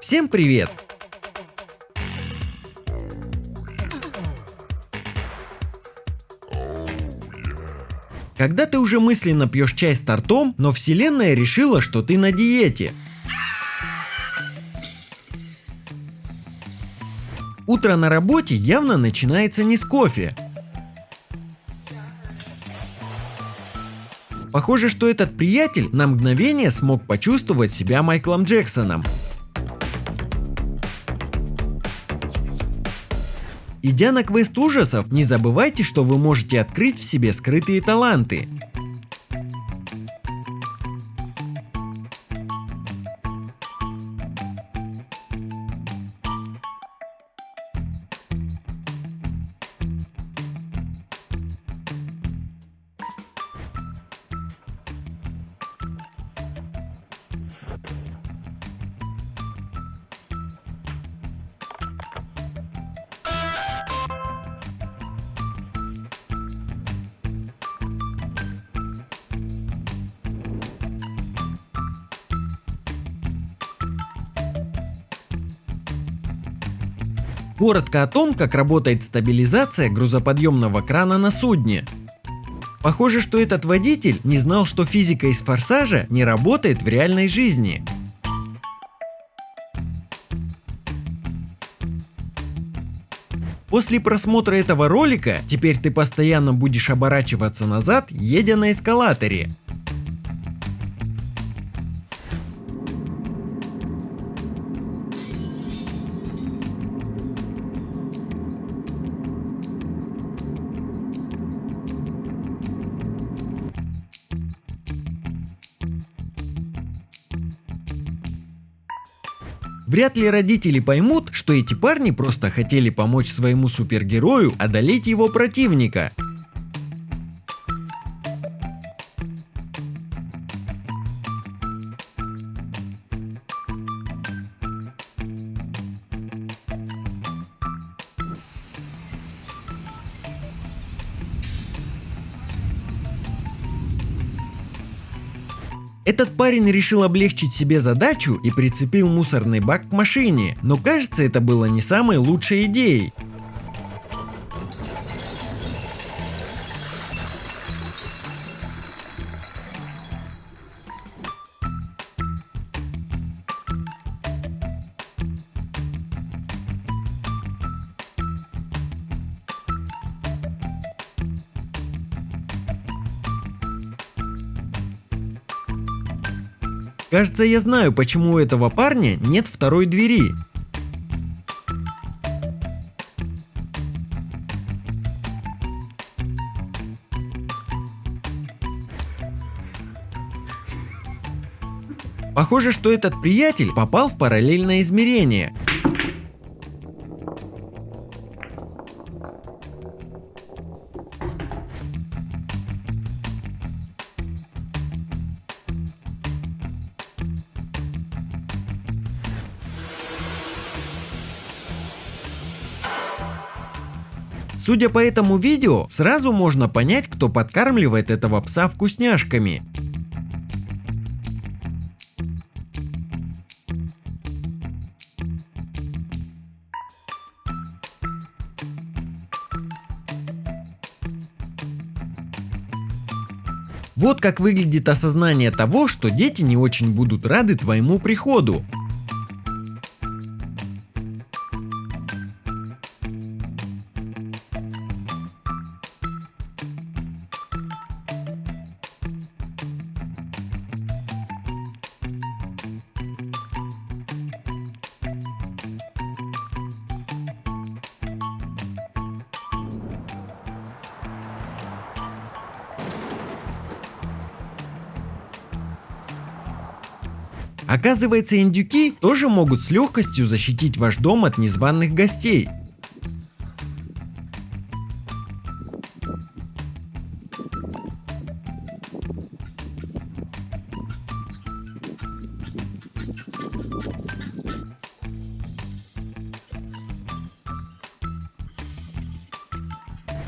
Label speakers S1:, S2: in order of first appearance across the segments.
S1: Всем привет! Когда ты уже мысленно пьешь чай с тортом, но вселенная решила, что ты на диете. Утро на работе явно начинается не с кофе. Похоже, что этот приятель на мгновение смог почувствовать себя Майклом Джексоном. Идя на квест ужасов, не забывайте, что вы можете открыть в себе скрытые таланты. Коротко о том, как работает стабилизация грузоподъемного крана на судне. Похоже, что этот водитель не знал, что физика из форсажа не работает в реальной жизни. После просмотра этого ролика, теперь ты постоянно будешь оборачиваться назад, едя на эскалаторе. Вряд ли родители поймут, что эти парни просто хотели помочь своему супергерою одолеть его противника. Этот парень решил облегчить себе задачу и прицепил мусорный бак к машине, но кажется это было не самой лучшей идеей. Кажется, я знаю, почему у этого парня нет второй двери. Похоже, что этот приятель попал в параллельное измерение. Судя по этому видео, сразу можно понять, кто подкармливает этого пса вкусняшками. Вот как выглядит осознание того, что дети не очень будут рады твоему приходу. Оказывается, индюки тоже могут с легкостью защитить ваш дом от незваных гостей.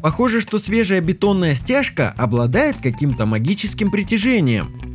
S1: Похоже, что свежая бетонная стяжка обладает каким-то магическим притяжением.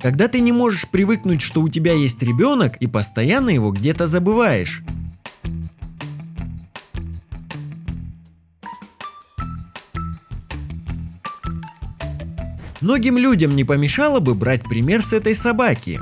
S1: Когда ты не можешь привыкнуть, что у тебя есть ребенок и постоянно его где-то забываешь. Многим людям не помешало бы брать пример с этой собаки.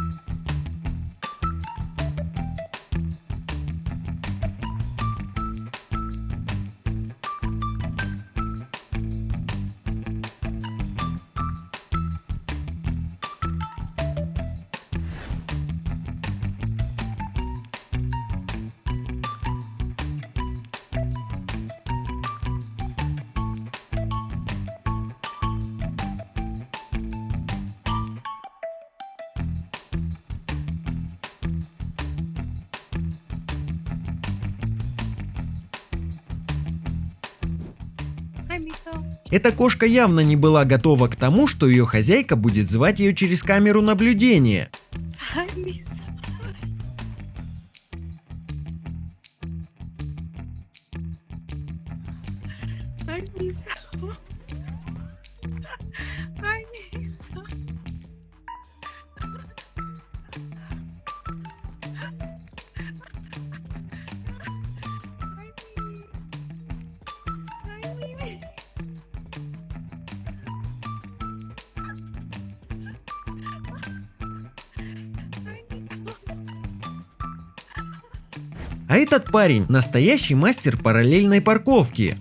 S1: Эта кошка явно не была готова к тому, что ее хозяйка будет звать ее через камеру наблюдения. А этот парень настоящий мастер параллельной парковки.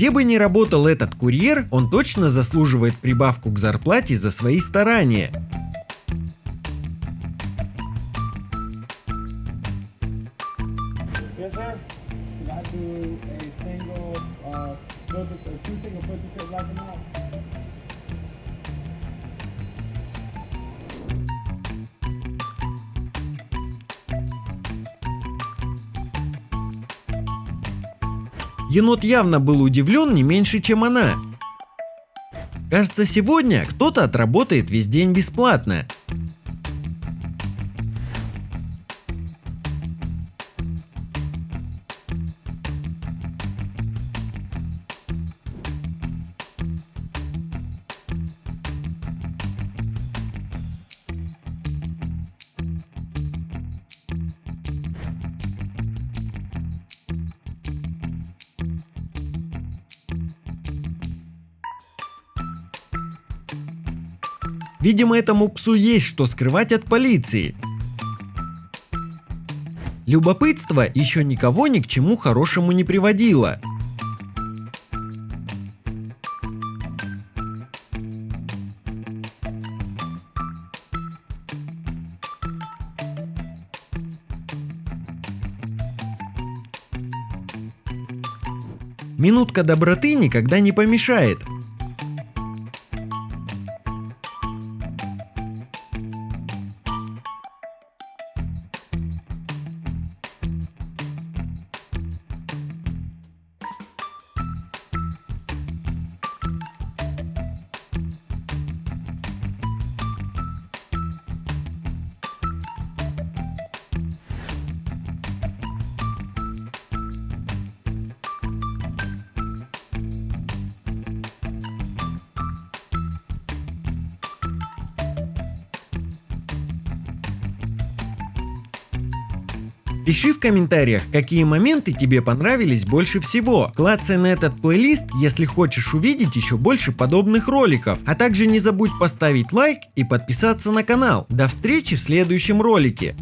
S1: Где бы ни работал этот курьер, он точно заслуживает прибавку к зарплате за свои старания. Yes, Енот явно был удивлен не меньше, чем она. Кажется, сегодня кто-то отработает весь день бесплатно. Видимо, этому псу есть что скрывать от полиции. Любопытство еще никого ни к чему хорошему не приводило. Минутка доброты никогда не помешает. Пиши в комментариях, какие моменты тебе понравились больше всего. Клацай на этот плейлист, если хочешь увидеть еще больше подобных роликов. А также не забудь поставить лайк и подписаться на канал. До встречи в следующем ролике.